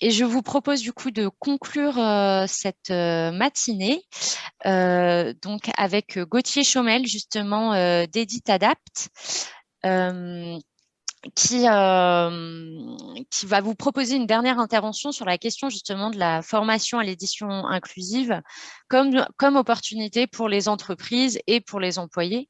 et je vous propose du coup de conclure cette matinée donc avec Gauthier Chaumel, justement d'Edit Adapt qui, euh, qui va vous proposer une dernière intervention sur la question justement de la formation à l'édition inclusive comme, comme opportunité pour les entreprises et pour les employés.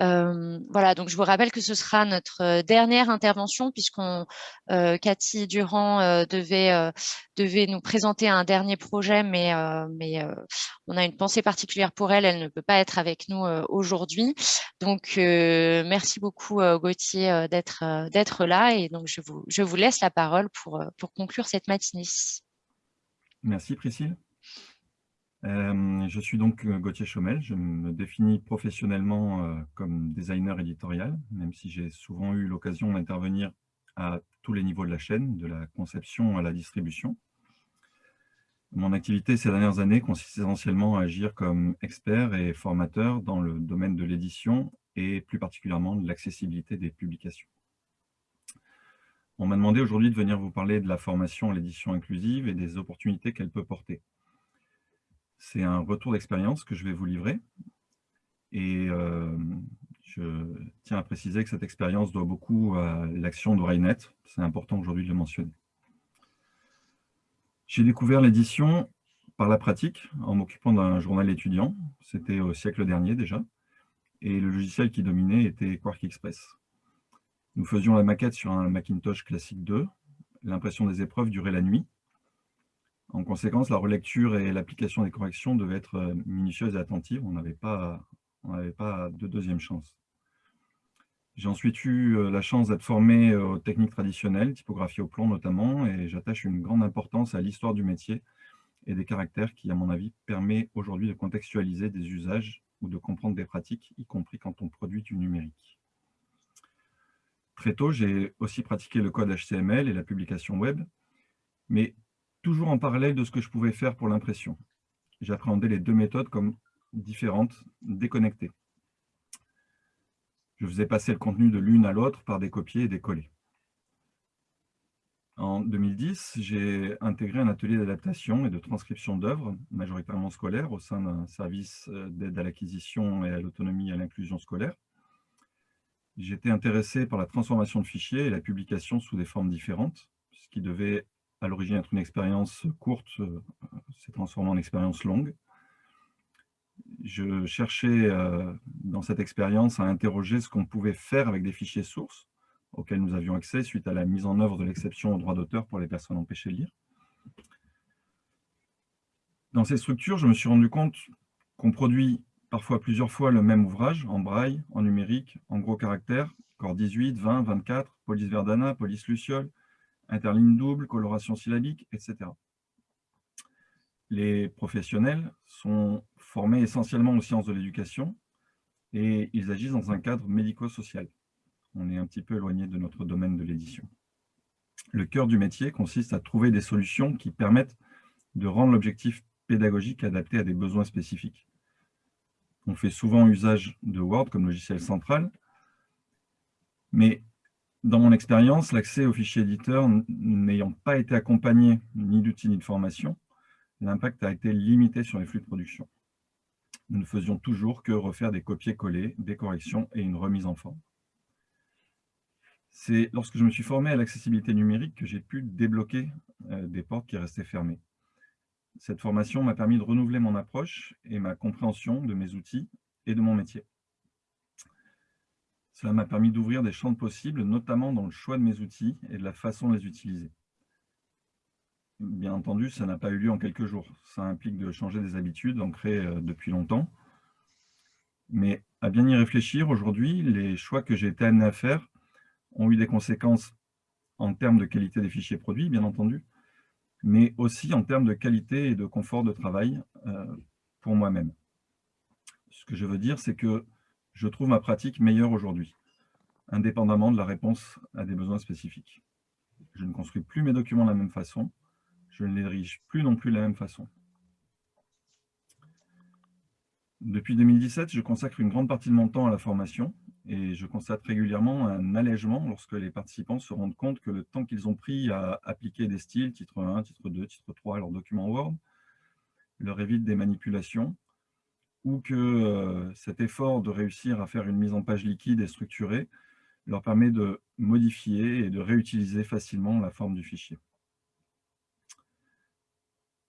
Euh, voilà, donc je vous rappelle que ce sera notre euh, dernière intervention puisqu'on euh, Cathy Durand euh, devait, euh, devait nous présenter un dernier projet, mais, mais on a une pensée particulière pour elle, elle ne peut pas être avec nous aujourd'hui. Donc merci beaucoup Gauthier d'être d'être là et donc je vous, je vous laisse la parole pour, pour conclure cette matinée. Merci Priscille. Euh, je suis donc euh, Gauthier Chaumel, je me définis professionnellement euh, comme designer éditorial, même si j'ai souvent eu l'occasion d'intervenir à tous les niveaux de la chaîne, de la conception à la distribution. Mon activité ces dernières années consiste essentiellement à agir comme expert et formateur dans le domaine de l'édition et plus particulièrement de l'accessibilité des publications. On m'a demandé aujourd'hui de venir vous parler de la formation à l'édition inclusive et des opportunités qu'elle peut porter. C'est un retour d'expérience que je vais vous livrer. Et euh, je tiens à préciser que cette expérience doit beaucoup à l'action d'Oreillet. C'est important aujourd'hui de le mentionner. J'ai découvert l'édition par la pratique, en m'occupant d'un journal étudiant. C'était au siècle dernier déjà. Et le logiciel qui dominait était Quark Express. Nous faisions la maquette sur un Macintosh Classic 2. L'impression des épreuves durait la nuit. En conséquence, la relecture et l'application des corrections devaient être euh, minutieuses et attentives. On n'avait pas, de deuxième chance. J'ai ensuite eu euh, la chance d'être formé euh, aux techniques traditionnelles, typographie au plomb notamment, et j'attache une grande importance à l'histoire du métier et des caractères qui, à mon avis, permet aujourd'hui de contextualiser des usages ou de comprendre des pratiques, y compris quand on produit du numérique. Très tôt, j'ai aussi pratiqué le code HTML et la publication web, mais toujours en parallèle de ce que je pouvais faire pour l'impression. J'appréhendais les deux méthodes comme différentes, déconnectées. Je faisais passer le contenu de l'une à l'autre par des copiés et des collés. En 2010, j'ai intégré un atelier d'adaptation et de transcription d'œuvres, majoritairement scolaires, au sein d'un service euh, d'aide à l'acquisition et à l'autonomie et à l'inclusion scolaire. J'étais intéressé par la transformation de fichiers et la publication sous des formes différentes, ce qui devait à l'origine être une expérience courte, euh, s'est transformé en expérience longue. Je cherchais euh, dans cette expérience à interroger ce qu'on pouvait faire avec des fichiers sources auxquels nous avions accès suite à la mise en œuvre de l'exception au droit d'auteur pour les personnes empêchées de lire. Dans ces structures, je me suis rendu compte qu'on produit parfois plusieurs fois le même ouvrage, en braille, en numérique, en gros caractères, corps 18, 20, 24, police Verdana, police Luciole, interligne double, coloration syllabique, etc. Les professionnels sont formés essentiellement aux sciences de l'éducation et ils agissent dans un cadre médico-social. On est un petit peu éloigné de notre domaine de l'édition. Le cœur du métier consiste à trouver des solutions qui permettent de rendre l'objectif pédagogique adapté à des besoins spécifiques. On fait souvent usage de Word comme logiciel central, mais dans mon expérience, l'accès aux fichiers éditeurs n'ayant pas été accompagné ni d'outils ni de formation, l'impact a été limité sur les flux de production. Nous ne faisions toujours que refaire des copier-coller, des corrections et une remise en forme. C'est lorsque je me suis formé à l'accessibilité numérique que j'ai pu débloquer euh, des portes qui restaient fermées. Cette formation m'a permis de renouveler mon approche et ma compréhension de mes outils et de mon métier. Cela m'a permis d'ouvrir des champs de possibles, notamment dans le choix de mes outils et de la façon de les utiliser. Bien entendu, ça n'a pas eu lieu en quelques jours. Ça implique de changer des habitudes ancrées euh, depuis longtemps. Mais à bien y réfléchir, aujourd'hui, les choix que j'ai été amené à faire ont eu des conséquences en termes de qualité des fichiers produits, bien entendu, mais aussi en termes de qualité et de confort de travail euh, pour moi-même. Ce que je veux dire, c'est que je trouve ma pratique meilleure aujourd'hui, indépendamment de la réponse à des besoins spécifiques. Je ne construis plus mes documents de la même façon, je ne les dirige plus non plus de la même façon. Depuis 2017, je consacre une grande partie de mon temps à la formation et je constate régulièrement un allègement lorsque les participants se rendent compte que le temps qu'ils ont pris à appliquer des styles, titre 1, titre 2, titre 3 à leur document Word, leur évite des manipulations, ou que euh, cet effort de réussir à faire une mise en page liquide et structurée leur permet de modifier et de réutiliser facilement la forme du fichier.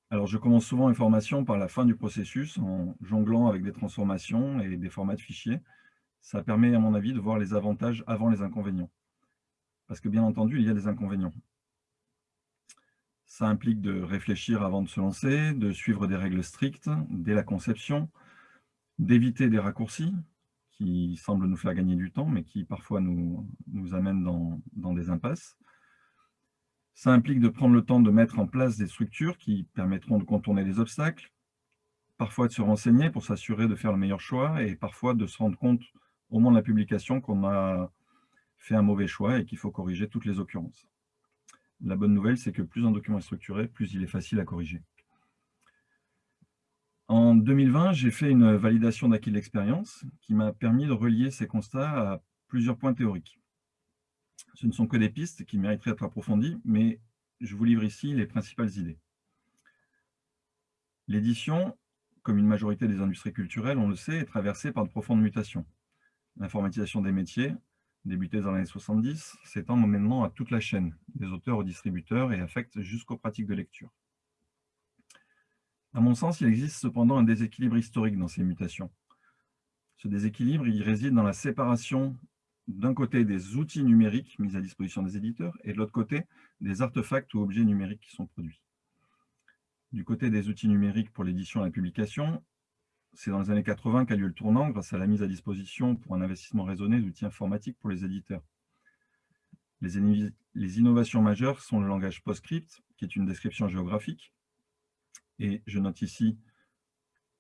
Alors, je commence souvent une formation par la fin du processus en jonglant avec des transformations et des formats de fichiers. Ça permet, à mon avis, de voir les avantages avant les inconvénients. Parce que, bien entendu, il y a des inconvénients. Ça implique de réfléchir avant de se lancer, de suivre des règles strictes dès la conception, d'éviter des raccourcis qui semblent nous faire gagner du temps, mais qui parfois nous, amènent dans des impasses. Ça implique de prendre le temps de mettre en place des structures qui permettront de contourner les obstacles, parfois de se renseigner pour s'assurer de faire le meilleur choix, et parfois de se rendre compte au moment de la publication qu'on a fait un mauvais choix et qu'il faut corriger toutes les occurrences. La bonne nouvelle, c'est que plus un document est structuré, plus il est facile à corriger. En 2020, j'ai fait une validation d'acquis de l'expérience qui m'a permis de relier ces constats à plusieurs points théoriques. Ce ne sont que des pistes qui mériteraient d'être approfondies, mais je vous livre ici les principales idées. L'édition, comme une majorité des industries culturelles, on le sait, est traversée par de profondes mutations. L'informatisation des métiers, débutée dans les années 70, s'étend maintenant à toute la chaîne, des auteurs aux distributeurs et affecte jusqu'aux pratiques de lecture. À mon sens, il existe cependant un déséquilibre historique dans ces mutations. Ce déséquilibre, il réside dans la séparation d'un côté des outils numériques mis à disposition des éditeurs et de l'autre côté des artefacts ou objets numériques qui sont produits. Du côté des outils numériques pour l'édition et la publication, c'est dans les années 80 qu'a lieu le tournant grâce à la mise à disposition pour un investissement raisonné d'outils informatiques pour les éditeurs. Les, les innovations majeures sont le langage PostScript, qui est une description géographique, et je note ici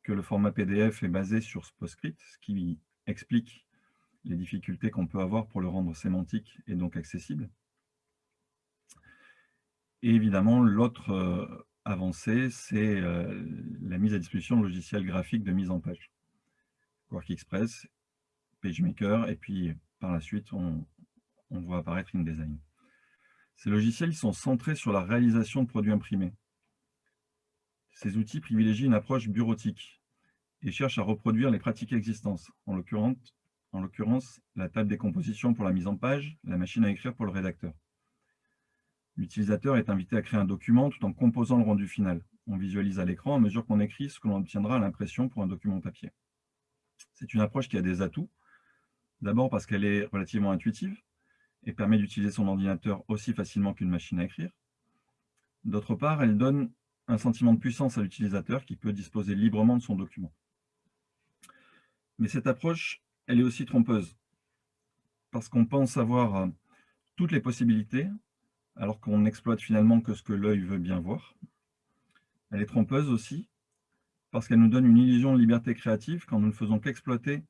que le format PDF est basé sur PostScript, ce qui explique les difficultés qu'on peut avoir pour le rendre sémantique et donc accessible. Et évidemment, l'autre euh, avancée, c'est euh, la mise à disposition de logiciels graphiques de mise en page. Quark Express, PageMaker, et puis par la suite, on, voit apparaître InDesign. Ces logiciels sont centrés sur la réalisation de produits imprimés. Ces outils privilégient une approche bureautique et cherchent à reproduire les pratiques existantes, en l'occurrence la table des compositions pour la mise en page, la machine à écrire pour le rédacteur. L'utilisateur est invité à créer un document tout en composant le rendu final. On visualise à l'écran à mesure qu'on écrit ce que l'on obtiendra à l'impression pour un document papier. C'est une approche qui a des atouts. D'abord parce qu'elle est relativement intuitive et permet d'utiliser son ordinateur aussi facilement qu'une machine à écrire. D'autre part, elle donne un sentiment de puissance à l'utilisateur qui peut disposer librement de son document. Mais cette approche, elle est aussi trompeuse, parce qu'on pense avoir euh, toutes les possibilités, alors qu'on n'exploite finalement que ce que l'œil veut bien voir. Elle est trompeuse aussi, parce qu'elle nous donne une illusion de liberté créative quand nous ne faisons qu'exploiter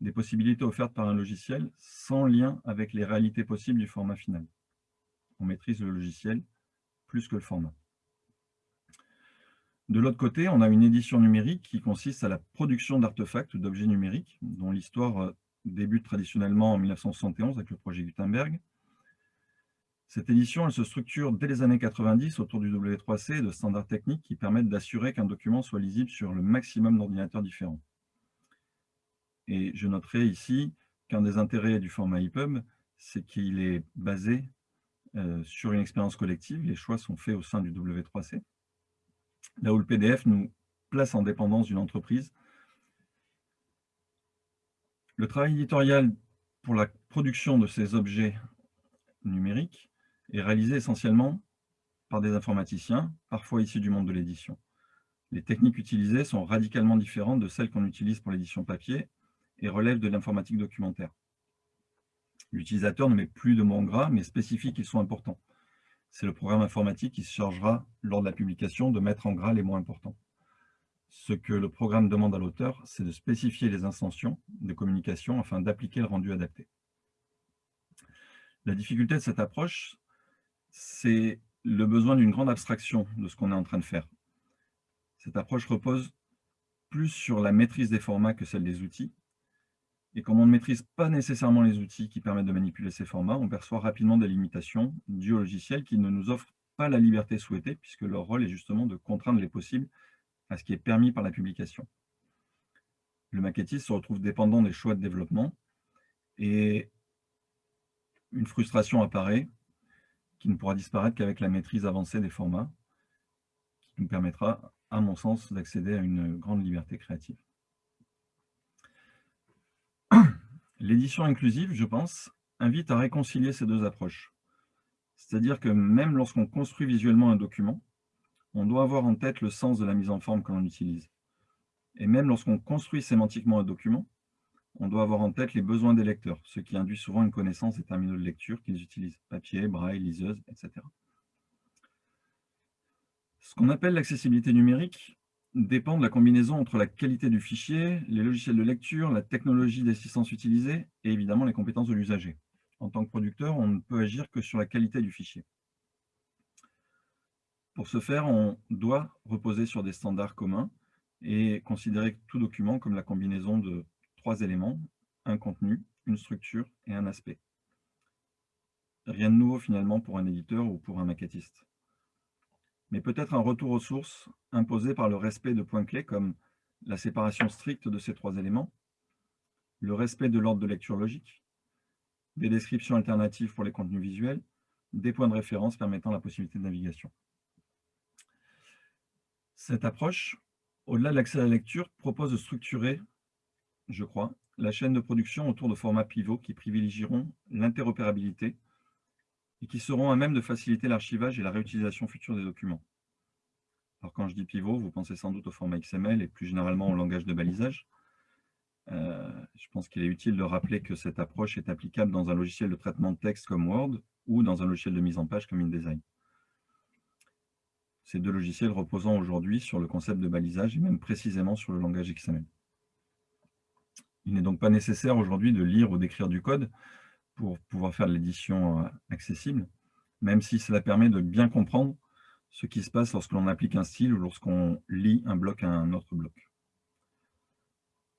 des possibilités offertes par un logiciel sans lien avec les réalités possibles du format final. On maîtrise le logiciel plus que le format. De l'autre côté, on a une édition numérique qui consiste à la production d'artefacts ou d'objets numériques, dont l'histoire euh, débute traditionnellement en 1971 avec le projet Gutenberg. Cette édition elle se structure dès les années 90 autour du W3C et de standards techniques qui permettent d'assurer qu'un document soit lisible sur le maximum d'ordinateurs différents. Et je noterai ici qu'un des intérêts du format EPUB, c'est qu'il est basé euh, sur une expérience collective. Les choix sont faits au sein du W3C là où le PDF nous place en dépendance d'une entreprise. Le travail éditorial pour la production de ces objets numériques est réalisé essentiellement par des informaticiens, parfois issus du monde de l'édition. Les techniques utilisées sont radicalement différentes de celles qu'on utilise pour l'édition papier et relèvent de l'informatique documentaire. L'utilisateur ne met plus de mots gras, mais spécifie qu'ils sont importants c'est le programme informatique qui se chargera, lors de la publication, de mettre en gras les mots importants. Ce que le programme demande à l'auteur, c'est de spécifier les intentions de communication afin d'appliquer le rendu adapté. La difficulté de cette approche, c'est le besoin d'une grande abstraction de ce qu'on est en train de faire. Cette approche repose plus sur la maîtrise des formats que celle des outils, Et comme on ne maîtrise pas nécessairement les outils qui permettent de manipuler ces formats, on perçoit rapidement des limitations au logiciel qui ne nous offrent pas la liberté souhaitée, puisque leur rôle est justement de contraindre les possibles à ce qui est permis par la publication. Le maquettiste se retrouve dépendant des choix de développement et une frustration apparaît qui ne pourra disparaître qu'avec la maîtrise avancée des formats, qui nous permettra, à mon sens, d'accéder à une grande liberté créative. L'édition inclusive, je pense, invite à réconcilier ces deux approches. C'est-à-dire que même lorsqu'on construit visuellement un document, on doit avoir en tête le sens de la mise en forme que l'on utilise. Et même lorsqu'on construit sémantiquement un document, on doit avoir en tête les besoins des lecteurs, ce qui induit souvent une connaissance des terminaux de lecture qu'ils utilisent, papier, braille, liseuse, etc. Ce qu'on appelle l'accessibilité numérique dépend de la combinaison entre la qualité du fichier, les logiciels de lecture, la technologie d'assistance utilisée et évidemment les compétences de l'usager. En tant que producteur, on ne peut agir que sur la qualité du fichier. Pour ce faire, on doit reposer sur des standards communs et considérer tout document comme la combinaison de trois éléments, un contenu, une structure et un aspect. Rien de nouveau finalement pour un éditeur ou pour un maquettiste. Mais peut-être un retour aux sources imposé par le respect de points clés comme la séparation stricte de ces trois éléments, le respect de l'ordre de lecture logique, des descriptions alternatives pour les contenus visuels, des points de référence permettant la possibilité de navigation. Cette approche, au-delà de l'accès à la lecture, propose de structurer je crois, la chaîne de production autour de formats pivots qui privilégieront l'interopérabilité et qui seront à même de faciliter l'archivage et la réutilisation future des documents. Alors quand je dis pivot, vous pensez sans doute au format XML et plus généralement au langage de balisage. Euh, je pense qu'il est utile de rappeler que cette approche est applicable dans un logiciel de traitement de texte comme Word ou dans un logiciel de mise en page comme InDesign. Ces deux logiciels reposant aujourd'hui sur le concept de balisage et même précisément sur le langage XML. Il n'est donc pas nécessaire aujourd'hui de lire ou d'écrire du code pour pouvoir faire de l'édition euh, accessible, même si cela permet de bien comprendre ce qui se passe lorsque l'on applique un style ou lorsqu'on lit un bloc à un autre bloc.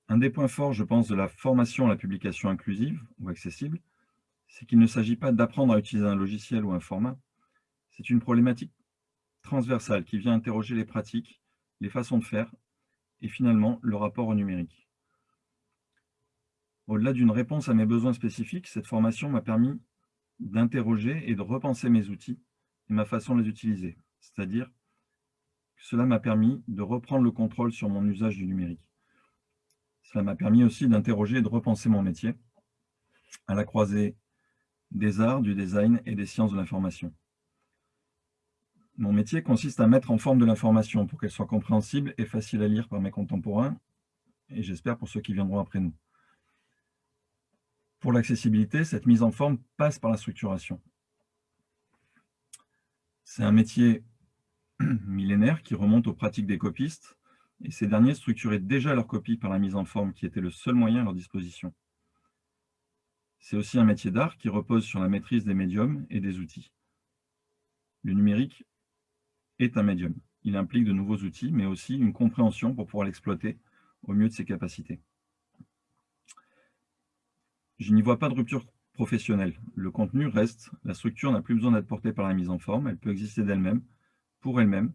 Un des points forts, je pense, de la formation à la publication inclusive ou accessible, c'est qu'il ne s'agit pas d'apprendre à utiliser un logiciel ou un format. C'est une problématique transversale qui vient interroger les pratiques, les façons de faire et finalement le rapport au numérique. Au-delà d'une réponse à mes besoins spécifiques, cette formation m'a permis d'interroger et de repenser mes outils et ma façon de les utiliser. C'est-à-dire que cela m'a permis de reprendre le contrôle sur mon usage du numérique. Cela m'a permis aussi d'interroger et de repenser mon métier à la croisée des arts, du design et des sciences de l'information. Mon métier consiste à mettre en forme de l'information pour qu'elle soit compréhensible et facile à lire par mes contemporains, et j'espère pour ceux qui viendront après nous. Pour l'accessibilité, cette mise en forme passe par la structuration. C'est un métier millénaire qui remonte aux pratiques des copistes, et ces derniers structuraient déjà leur copie par la mise en forme qui était le seul moyen à leur disposition. C'est aussi un métier d'art qui repose sur la maîtrise des médiums et des outils. Le numérique est un médium. Il implique de nouveaux outils, mais aussi une compréhension pour pouvoir l'exploiter au mieux de ses capacités. Je n'y vois pas de rupture professionnelle. Le contenu reste, la structure n'a plus besoin d'être portée par la mise en forme, elle peut exister d'elle-même, pour elle-même,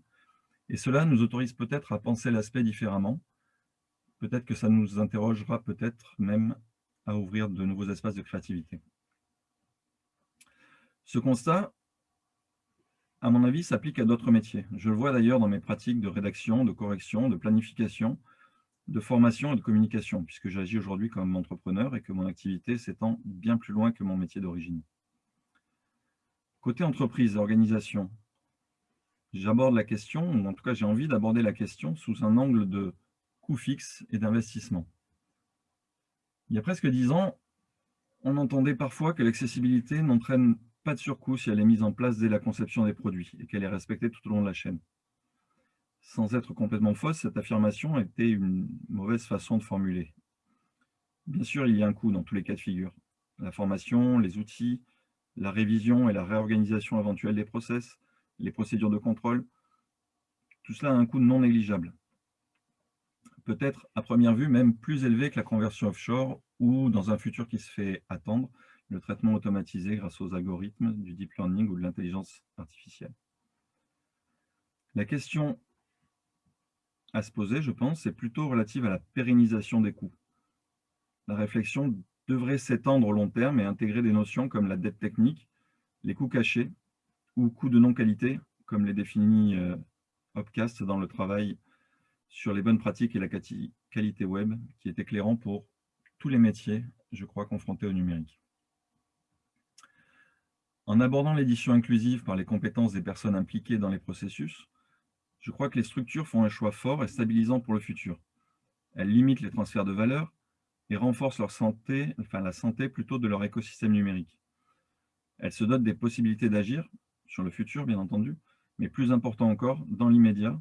et cela nous autorise peut-être à penser l'aspect différemment, peut-être que ça nous interrogera peut-être même à ouvrir de nouveaux espaces de créativité. Ce constat, à mon avis, s'applique à d'autres métiers. Je le vois d'ailleurs dans mes pratiques de rédaction, de correction, de planification, de formation et de communication, puisque j'agis aujourd'hui comme entrepreneur et que mon activité s'étend bien plus loin que mon métier d'origine. Côté entreprise organisation, j'aborde la question, ou en tout cas j'ai envie d'aborder la question sous un angle de coût fixe et d'investissement. Il y a presque dix ans, on entendait parfois que l'accessibilité n'entraîne pas de surcoût si elle est mise en place dès la conception des produits et qu'elle est respectée tout au long de la chaîne. Sans être complètement fausse, cette affirmation était une mauvaise façon de formuler. Bien sûr, il y a un coût dans tous les cas de figure. La formation, les outils, la révision et la réorganisation éventuelle des process, les procédures de contrôle, tout cela a un coût non négligeable. Peut-être, à première vue, même plus élevé que la conversion offshore ou dans un futur qui se fait attendre, le traitement automatisé grâce aux algorithmes du deep learning ou de l'intelligence artificielle. La question à se poser, je pense, c'est plutôt relative à la pérennisation des coûts. La réflexion devrait s'étendre au long terme et intégrer des notions comme la dette technique, les coûts cachés ou coûts de non-qualité, comme les définit euh, Opcast dans le travail sur les bonnes pratiques et la qualité web, qui est éclairant pour tous les métiers, je crois, confrontés au numérique. En abordant l'édition inclusive par les compétences des personnes impliquées dans les processus, je crois que les structures font un choix fort et stabilisant pour le futur. Elles limitent les transferts de valeur et renforcent leur santé, enfin la santé plutôt de leur écosystème numérique. Elles se dotent des possibilités d'agir, sur le futur bien entendu, mais plus important encore, dans l'immédiat,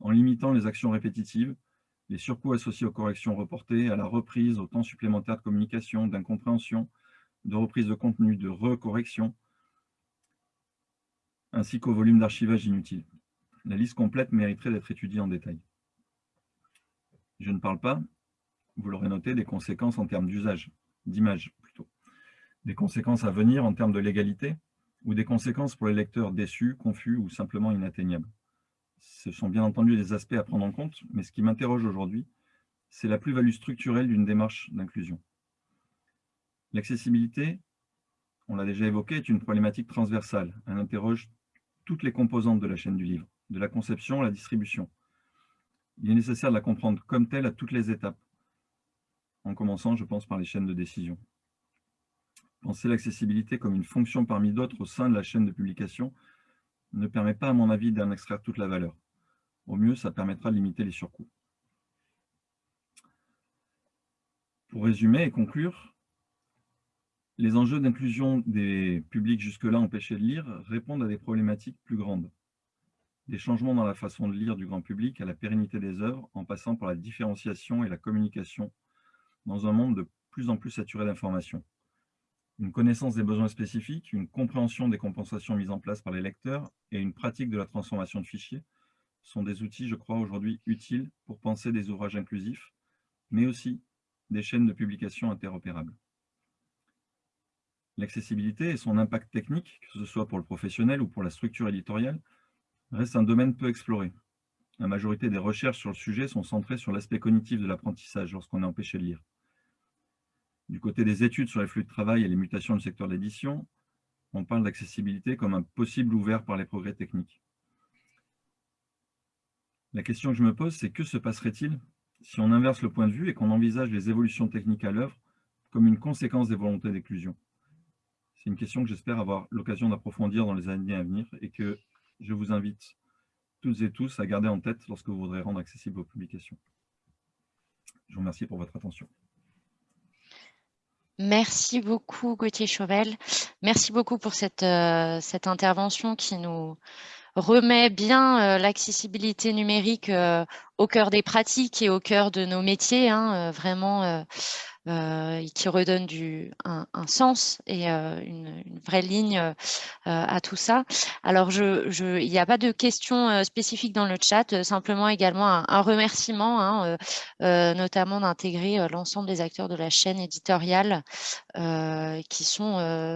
en limitant les actions répétitives, les surcoûts associés aux corrections reportées, à la reprise, au temps supplémentaire de communication, d'incompréhension, de reprise de contenu, de recorrection, ainsi qu'au volume d'archivage inutile. La liste complète mériterait d'être étudiée en détail. Je ne parle pas, vous l'aurez noté, des conséquences en termes d'usage, d'image plutôt, des conséquences à venir en termes de légalité, ou des conséquences pour les lecteurs déçus, confus ou simplement inatteignables. Ce sont bien entendu des aspects à prendre en compte, mais ce qui m'interroge aujourd'hui, c'est la plus-value structurelle d'une démarche d'inclusion. L'accessibilité, on l'a déjà évoqué, est une problématique transversale. Elle interroge toutes les composantes de la chaîne du livre, de la conception à la distribution. Il est nécessaire de la comprendre comme telle à toutes les étapes, en commençant, je pense, par les chaînes de décision. Penser l'accessibilité comme une fonction parmi d'autres au sein de la chaîne de publication ne permet pas, à mon avis, d'en extraire toute la valeur. Au mieux, ça permettra de limiter les surcoûts. Pour résumer et conclure, les enjeux d'inclusion des publics jusque-là empêchés de lire répondent à des problématiques plus grandes. Des changements dans la façon de lire du grand public à la pérennité des œuvres, en passant par la différenciation et la communication dans un monde de plus en plus saturé d'informations une connaissance des besoins spécifiques, une compréhension des compensations mises en place par les lecteurs et une pratique de la transformation de fichiers sont des outils, je crois, aujourd'hui utiles pour penser des ouvrages inclusifs, mais aussi des chaînes de publication interopérables. L'accessibilité et son impact technique, que ce soit pour le professionnel ou pour la structure éditoriale, reste un domaine peu exploré. La majorité des recherches sur le sujet sont centrées sur l'aspect cognitif de l'apprentissage lorsqu'on est empêché de lire. Du côté des études sur les flux de travail et les mutations du secteur de l'édition, on parle d'accessibilité comme un possible ouvert par les progrès techniques. La question que je me pose, c'est que se passerait-il si on inverse le point de vue et qu'on envisage les évolutions techniques à l'œuvre comme une conséquence des volontés d'éclusion C'est une question que j'espère avoir l'occasion d'approfondir dans les années à venir et que je vous invite toutes et tous à garder en tête lorsque vous voudrez rendre accessibles vos publications. Je vous remercie pour votre attention. Merci beaucoup Gauthier Chauvel. Merci beaucoup pour cette, euh, cette intervention qui nous remet bien euh, l'accessibilité numérique euh, au cœur des pratiques et au cœur de nos métiers, hein, vraiment euh, qui redonne du, un, sens et une, vraie ligne à tout ça. Alors, il n'y a pas de questions spécifiques dans le chat, simplement également un, remerciement, hein, notamment d'intégrer l'ensemble des acteurs de la chaîne éditoriale qui sont